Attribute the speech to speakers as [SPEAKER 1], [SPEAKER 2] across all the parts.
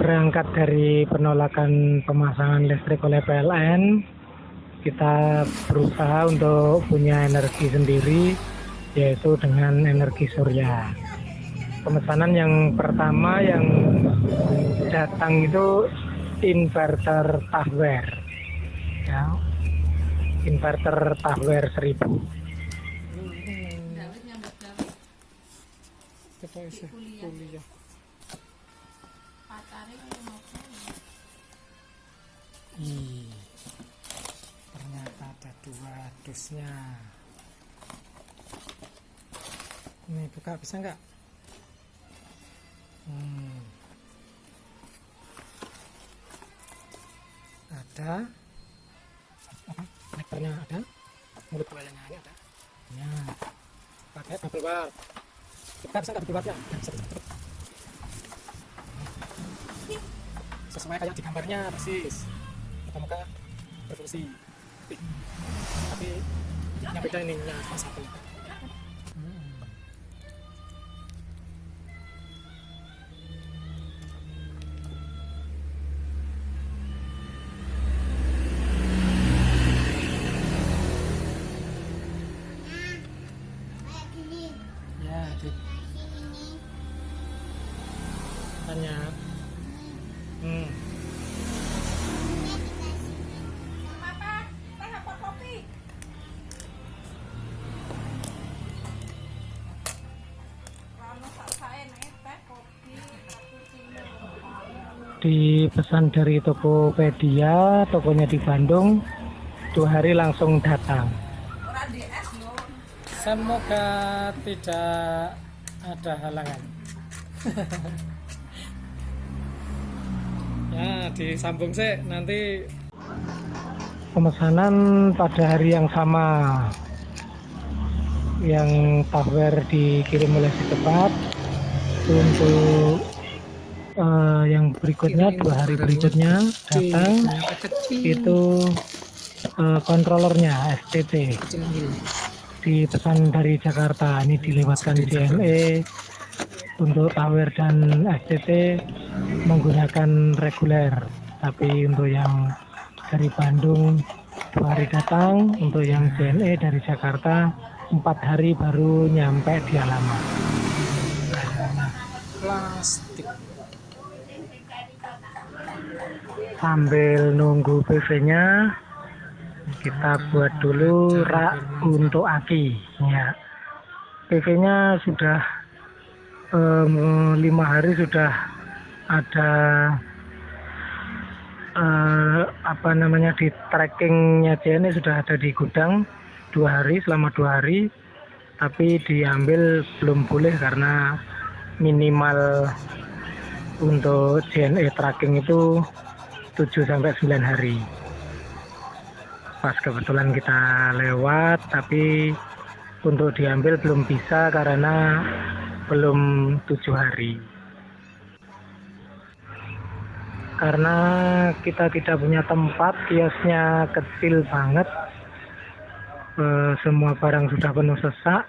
[SPEAKER 1] berangkat dari penolakan pemasangan listrik oleh PLN, kita berusaha untuk punya energi sendiri, yaitu dengan energi surya. Pemesanan yang pertama yang datang itu inverter Tahwer, ya, inverter Tahwer 1000.
[SPEAKER 2] Kita isi kuliah. Ih, ternyata ada dua dusnya. Ini buka bisa nggak? Hmm. Ada apa? Ada, mulut buayanya ada. Ya, pakai bubble wrap. Kita bisa nggak bubble ya? Sesuai kayak di gambarnya persis. Muka-muka berfungsi. Tapi yang beda ini yang cuma satu. Ya, tanya. Hmm.
[SPEAKER 1] Dipesan dari Tokopedia, tokonya di Bandung, dua hari langsung datang.
[SPEAKER 2] Semoga tidak ada halangan. ya, disambung sih nanti
[SPEAKER 1] Pemesanan pada hari yang sama, yang Tahwer dikirim oleh si cepat untuk eh, yang berikutnya dua hari berikutnya datang. itu eh, kontrolernya STT dipesan dari Jakarta ini dilewatkan JNE untuk Tower dan STT menggunakan reguler. Tapi untuk yang dari Bandung dua hari datang. Untuk yang JNE dari Jakarta empat hari baru nyampe di alamat
[SPEAKER 2] plastik.
[SPEAKER 1] Sambil nunggu PV-nya kita buat dulu rak untuk aki. Ya. PV-nya sudah lima hari sudah ada eh, apa namanya di trackingnya JNE sudah ada di gudang dua hari selama dua hari. Tapi diambil belum boleh karena minimal untuk JNE tracking itu 7 sampai 9 hari. Pas kebetulan kita lewat tapi untuk diambil belum bisa karena belum tujuh hari. Karena kita tidak punya tempat, kiosnya kecil banget. Eh, semua barang sudah penuh sesak.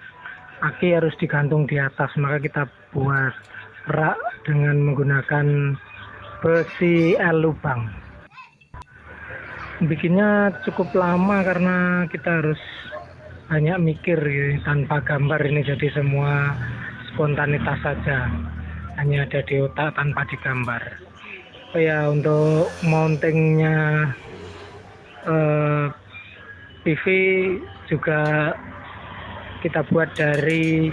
[SPEAKER 1] Aki harus digantung di atas, maka kita buat rak dengan menggunakan besi L lubang. Bikinnya cukup lama karena kita harus banyak mikir gitu, tanpa gambar ini jadi semua spontanitas saja. Hanya ada di otak tanpa digambar. Oh ya untuk mountingnya eh, PV juga kita buat dari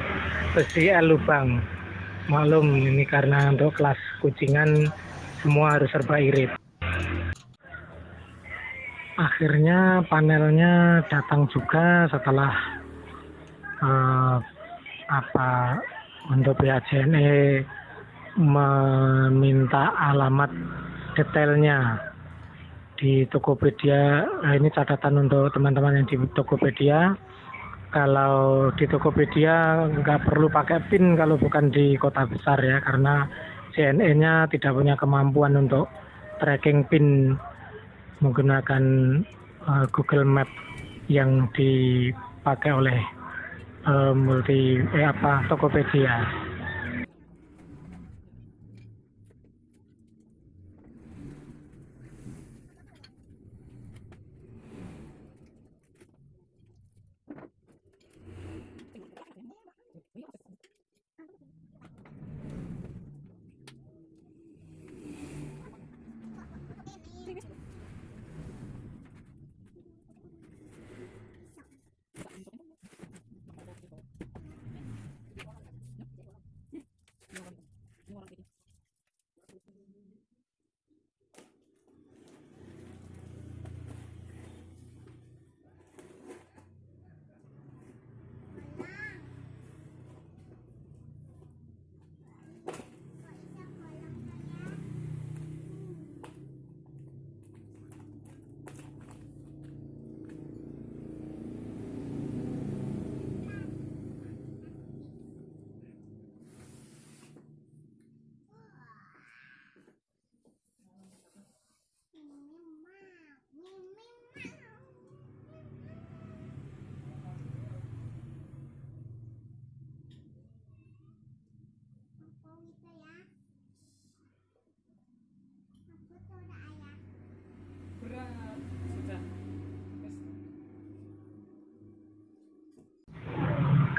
[SPEAKER 1] besi L lubang maklum ini karena untuk kelas kucingan semua harus serba irit. Akhirnya panelnya datang juga setelah eh, apa untuk pihak JNE meminta alamat detailnya di Tokopedia. Nah ini catatan untuk teman-teman yang di Tokopedia. Kalau di Tokopedia nggak perlu pakai PIN kalau bukan di kota besar ya karena JNE-nya tidak punya kemampuan untuk tracking PIN menggunakan uh, Google Map yang dipakai oleh uh, multi eh apa Tokopedia.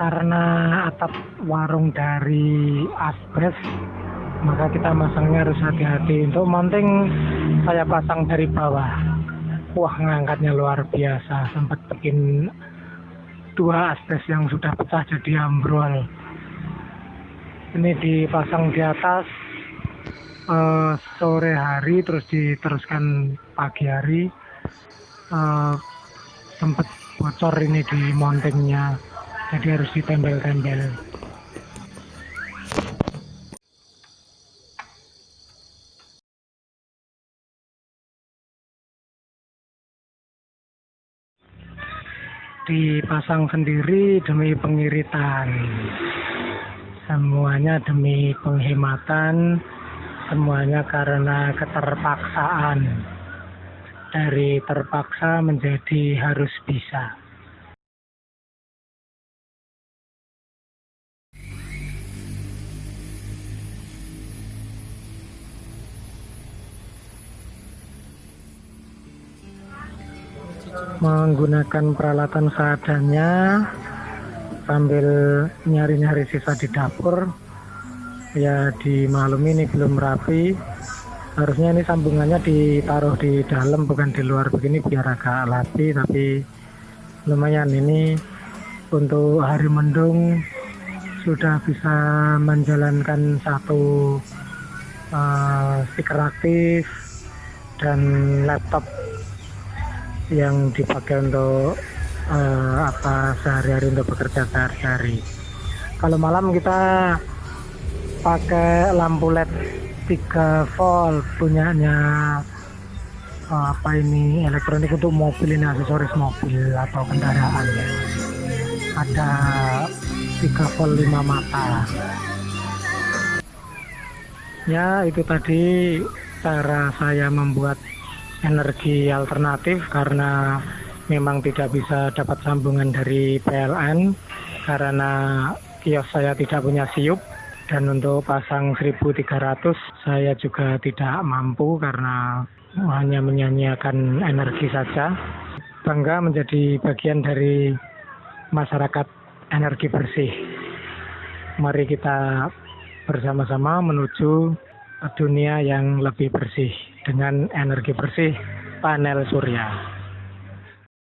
[SPEAKER 1] karena atap warung dari asbes maka kita masangnya harus hati-hati. Untuk mounting saya pasang dari bawah. Wah ngangkatnya luar biasa. Sempat bikin dua asbes yang sudah pecah jadi ambrol. Ini dipasang di atas eh, sore hari terus diteruskan pagi hari. Eh, sempat bocor ini di mountingnya jadi harus ditempel-tempel. Dipasang sendiri demi pengiritan. Semuanya demi penghematan semuanya karena keterpaksaan. Dari terpaksa menjadi harus bisa. Menggunakan peralatan seadanya sambil nyari-nyari sisa di dapur ya di malam ini belum rapi. Harusnya ini sambungannya ditaruh di dalam bukan di luar. Begini biar agak rapi tapi lumayan. Ini untuk hari mendung sudah bisa menjalankan satu uh, stiker aktif dan laptop yang dipakai untuk uh, apa sehari-hari untuk bekerja sehari-hari. Kalau malam kita pakai lampu LED 3 volt punyanya uh, apa ini elektronik untuk mobil ini aksesoris mobil atau kendaraan ya. Ada 3 volt 5 mata. Ya itu tadi cara saya membuat energi alternatif karena memang tidak bisa dapat sambungan dari PLN karena kios saya tidak punya siup dan untuk pasang 1300 saya juga tidak mampu karena hanya menyanyiakan energi saja bangga menjadi bagian dari masyarakat energi bersih mari kita bersama-sama menuju dunia yang lebih bersih dengan energi bersih panel surya.